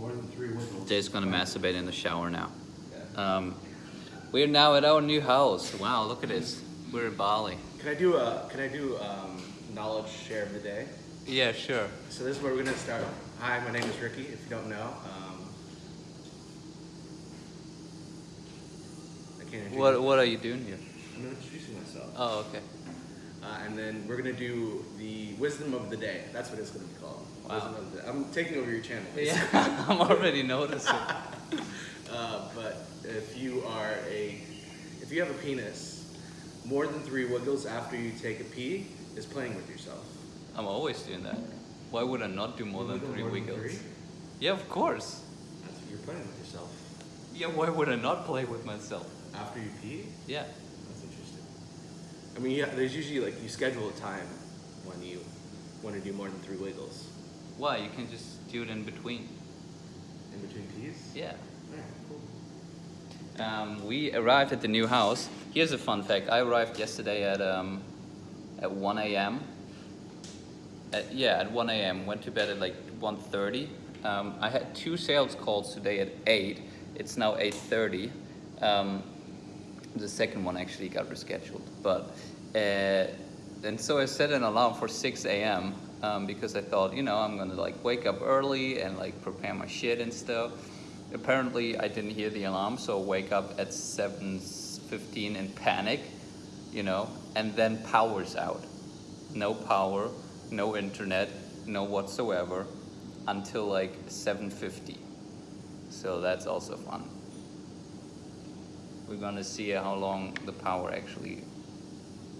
More than three wiggles. Jay's gonna masturbate in the shower now. Yeah. Um, we're now at our new house. Wow, look at this. We're in Bali. Can I do a Can I do um, knowledge share of the day? Yeah, sure. So this is where we're gonna start. Hi, my name is Ricky. If you don't know, um, I can't. introduce- What What are you doing here? I'm introducing myself. Oh, okay. Uh, and then we're gonna do the wisdom of the day. That's what it's gonna be called. Wow. Of the, I'm taking over your channel. Yeah, I'm already noticing. Uh, but if you are a, if you have a penis, more than three wiggles after you take a pee is playing with yourself. I'm always doing that. Why would I not do more than three more than wiggles? three? Yeah, of course. That's you're playing with yourself. Yeah, why would I not play with myself? After you pee, Yeah. I mean, yeah, there's usually like you schedule a time when you want to do more than three wiggles Why? You can just do it in between. in between pees. Yeah. Alright, cool. Um, we arrived at the new house. Here's a fun fact. I arrived yesterday at um, at 1 a.m. At, yeah, at 1 a.m. Went to bed at like 1:30. Um, I had two sales calls today at 8. It's now 8:30. Um, the second one actually got rescheduled, but uh, and so I set an alarm for 6 a.m. Um, because I thought, you know, I'm gonna like wake up early and like prepare my shit and stuff. Apparently, I didn't hear the alarm, so I wake up at 7:15 in panic, you know, and then power's out. No power, no internet, no whatsoever, until like 7:50. So that's also fun. We're gonna see how long the power actually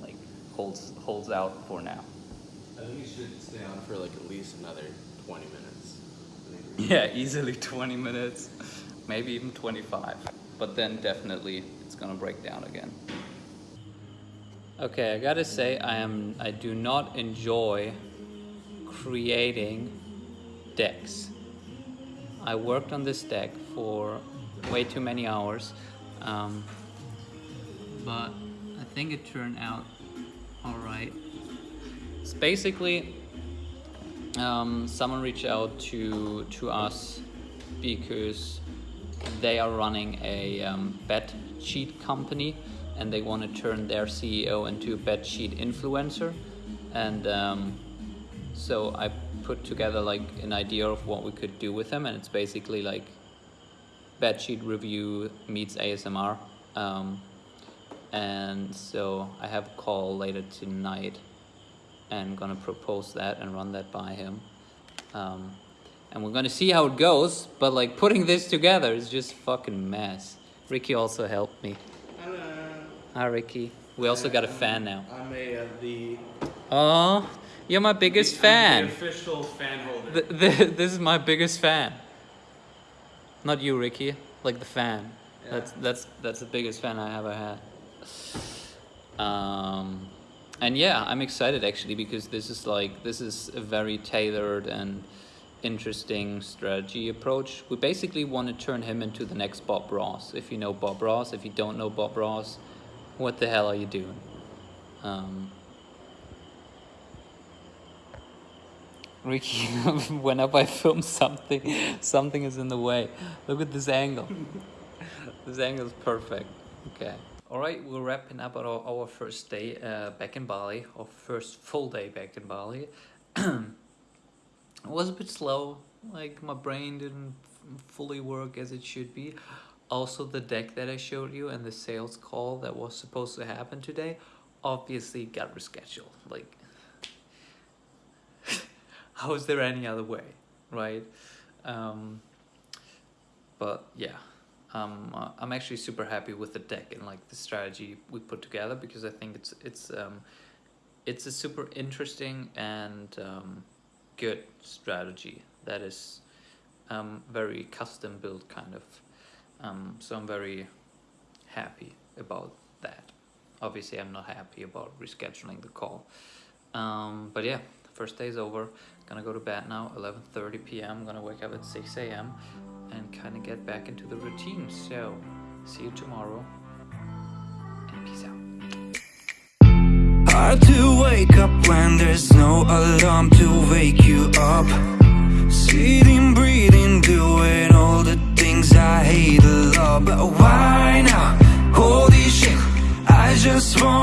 like holds holds out for now. I think you should stay on for like at least another 20 minutes. Yeah, easily 20 minutes, maybe even 25. But then definitely it's gonna break down again. Okay, I gotta say I am I do not enjoy creating decks. I worked on this deck for way too many hours, um, but I think it turned out all right. It's basically um, someone reached out to to us because they are running a um, bet sheet company and they want to turn their CEO into a bet sheet influencer and um, so I put together like an idea of what we could do with them and it's basically like bet sheet review meets ASMR um, and so I have a call later tonight and I'm gonna propose that and run that by him. Um, and we're gonna see how it goes, but like putting this together is just fucking mess. Ricky also helped me. Hello. Hi Ricky. We also got a fan now. I'm a uh, the Oh, you're my biggest I'm fan. The official fan holder. Th- th- this is my biggest fan. Not you, Ricky. Like the fan. Yeah. That's that's that's the biggest fan I ever had. Um, and yeah, I'm excited actually because this is like this is a very tailored and interesting strategy approach. We basically want to turn him into the next Bob Ross. If you know Bob Ross, if you don't know Bob Ross, what the hell are you doing? Um, Ricky, whenever I film something, something is in the way. Look at this angle. this angle is perfect. Okay. All right, we're wrapping up our, our first day uh, back in Bali, our first full day back in Bali. it was a bit slow, like my brain didn't fully work as it should be. Also, the deck that I showed you and the sales call that was supposed to happen today obviously got rescheduled. Like, how is there any other way, right? Um, but yeah, um, uh, I'm actually super happy with the deck and like the strategy we put together because I think it's it's um, it's a super interesting and um, good strategy that is um, very custom built kind of. Um, so I'm very happy about that. Obviously, I'm not happy about rescheduling the call. Um, but yeah, first day is over. Gonna go to bed now, 11.30 p.m. Gonna wake up at 6 a.m. and kind of get back into the routine. So, see you tomorrow and peace out. Hard to wake up when there's no alarm to wake you up Sitting, breathing, doing all the things I hate a lot But why now? Holy shit, I just want